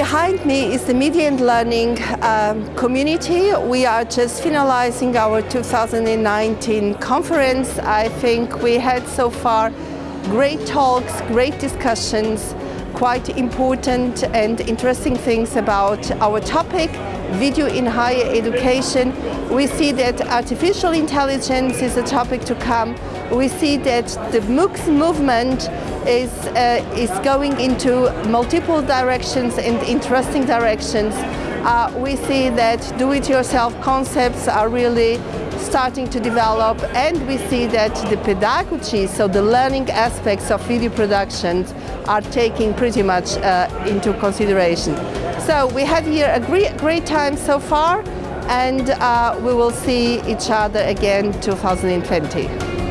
company is the Media and Learning um, community. We are just finalizing our 2019 conference. I think we had so far great talks, great discussions, quite important and interesting things about our topic, video in higher education. We see that artificial intelligence is a topic to come. We see that the MOOCs movement is, uh, is going into multiple directions and interesting directions. Uh, we see that do-it-yourself concepts are really starting to develop and we see that the pedagogy, so the learning aspects of video productions are taking pretty much uh, into consideration. So we had here a great, great time so far and uh, we will see each other again 2020.